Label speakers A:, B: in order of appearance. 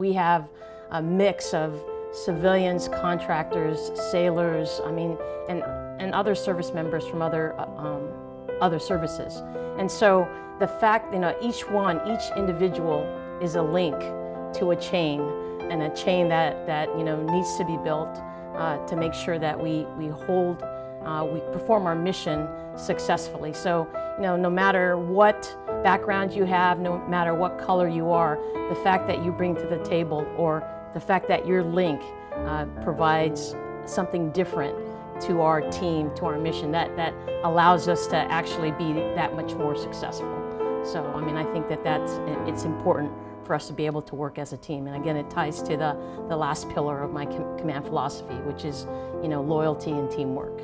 A: We have a mix of civilians, contractors, sailors, I mean, and, and other service members from other, uh, um, other services. And so the fact, you know, each one, each individual is a link to a chain and a chain that, that you know, needs to be built uh, to make sure that we, we hold, uh, we perform our mission successfully. So, you know, no matter what background you have, no matter what color you are, the fact that you bring to the table or the fact that your link uh, provides something different to our team, to our mission, that, that allows us to actually be that much more successful. So, I mean, I think that that's, it's important for us to be able to work as a team. And again, it ties to the, the last pillar of my com command philosophy, which is, you know, loyalty and teamwork.